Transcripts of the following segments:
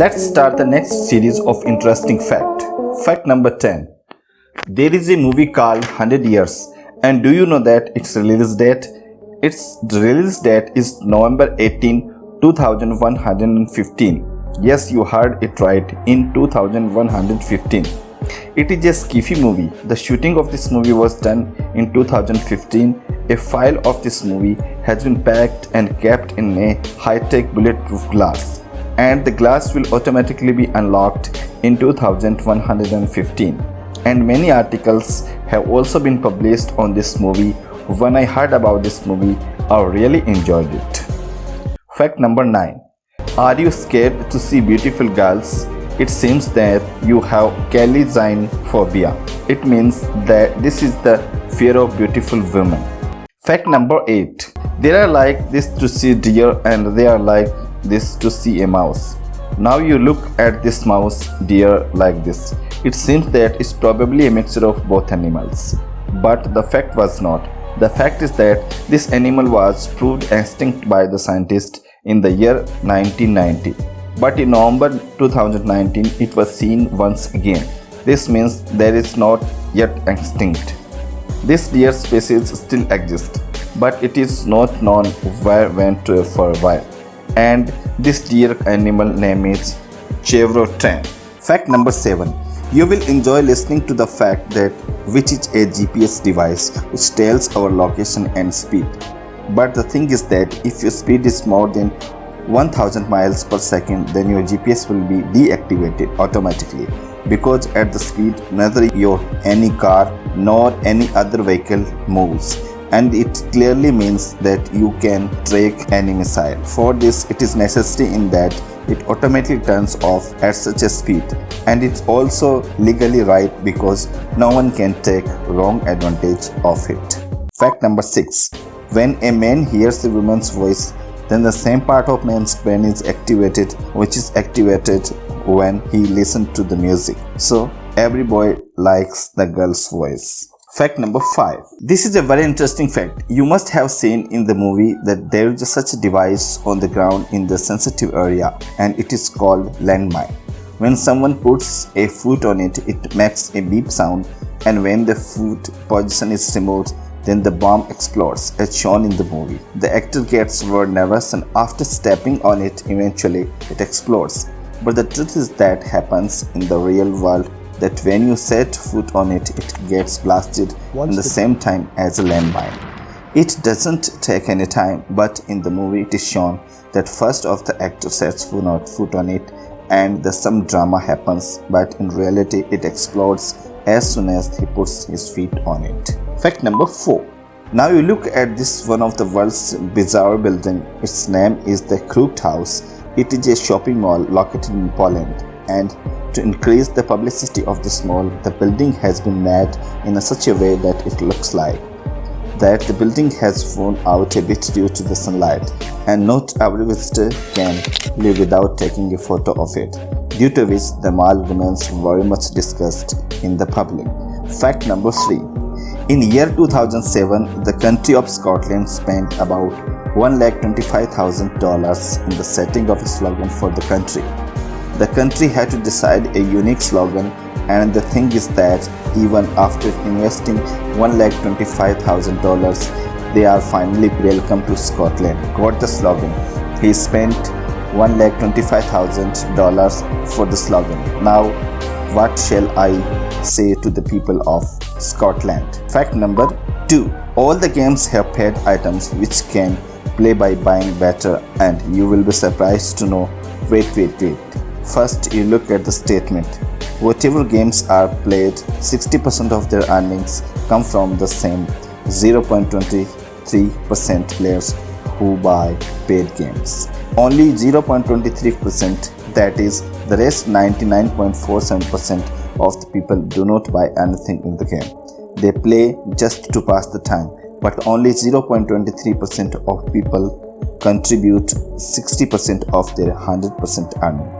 Let's start the next series of interesting fact. Fact number 10. There is a movie called 100 Years and do you know that its release date? Its release date is November 18, 2115. Yes, you heard it right, in 2115. It is a skiffy movie. The shooting of this movie was done in 2015. A file of this movie has been packed and kept in a high-tech bulletproof glass and the glass will automatically be unlocked in 2115 and many articles have also been published on this movie when I heard about this movie I really enjoyed it. Fact number 9 Are you scared to see beautiful girls? It seems that you have phobia. It means that this is the fear of beautiful women. Fact number 8 They are like this to see deer and they are like this to see a mouse. Now you look at this mouse deer like this. It seems that it's probably a mixture of both animals. But the fact was not. The fact is that this animal was proved extinct by the scientists in the year 1990. But in November 2019 it was seen once again. This means there is not yet extinct. This deer species still exists, but it is not known where went to for a while and this deer animal name is chevrotain. Fact number 7. You will enjoy listening to the fact that which is a GPS device which tells our location and speed. But the thing is that if your speed is more than 1000 miles per second then your GPS will be deactivated automatically because at the speed neither your any car nor any other vehicle moves and it clearly means that you can track any missile. For this it is necessary in that it automatically turns off at such a speed and it's also legally right because no one can take wrong advantage of it. Fact number 6. When a man hears a woman's voice then the same part of man's brain is activated which is activated when he listens to the music. So every boy likes the girl's voice. Fact number 5. This is a very interesting fact. You must have seen in the movie that there is such a device on the ground in the sensitive area and it is called landmine. When someone puts a foot on it, it makes a beep sound and when the foot position is removed, then the bomb explodes as shown in the movie. The actor gets very nervous and after stepping on it, eventually it explodes. But the truth is that happens in the real world that when you set foot on it, it gets blasted Once in the same time as a landmine. It doesn't take any time, but in the movie it is shown that first of the actor sets foot on it and the some drama happens, but in reality it explodes as soon as he puts his feet on it. Fact number 4. Now you look at this one of the world's bizarre building. Its name is the Crooked House. It is a shopping mall located in Poland and to increase the publicity of this mall, the building has been made in such a way that it looks like that the building has worn out a bit due to the sunlight and not every visitor can live without taking a photo of it, due to which the mall remains very much discussed in the public. Fact number 3. In year 2007, the country of Scotland spent about $1,25,000 in the setting of a slogan for the country. The country had to decide a unique slogan and the thing is that even after investing $1,25,000 they are finally welcome to Scotland. Got the slogan. He spent $1,25,000 for the slogan. Now what shall I say to the people of Scotland? Fact number 2. All the games have paid items which can play by buying better and you will be surprised to know wait wait wait First, you look at the statement. Whatever games are played, 60% of their earnings come from the same 0.23% players who buy paid games. Only 0.23% that is the rest 99.47% of the people do not buy anything in the game. They play just to pass the time but only 0.23% of people contribute 60% of their 100% earning.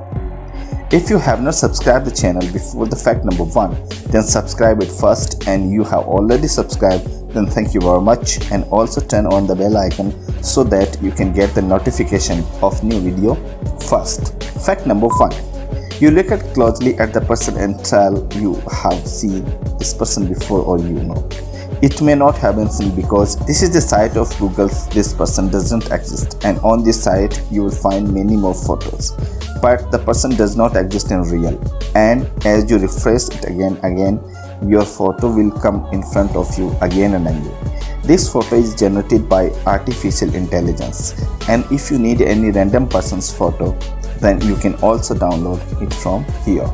If you have not subscribed the channel before the fact number 1, then subscribe it first and you have already subscribed then thank you very much and also turn on the bell icon so that you can get the notification of new video first. Fact number 1. You look at closely at the person and tell you have seen this person before or you know. It may not have been seen because this is the site of Google this person doesn't exist and on this site you will find many more photos but the person does not exist in real. And as you refresh it again again your photo will come in front of you again and again. This photo is generated by artificial intelligence. And if you need any random person's photo then you can also download it from here